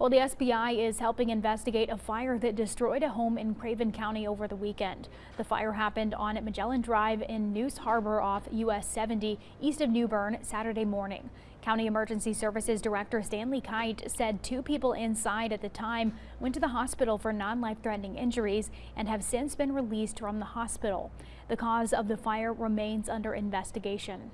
Well, the SBI is helping investigate a fire that destroyed a home in Craven County over the weekend. The fire happened on Magellan Drive in Neuse Harbor off US 70 east of New Bern Saturday morning. County Emergency Services Director Stanley Kite said two people inside at the time went to the hospital for non-life-threatening injuries and have since been released from the hospital. The cause of the fire remains under investigation.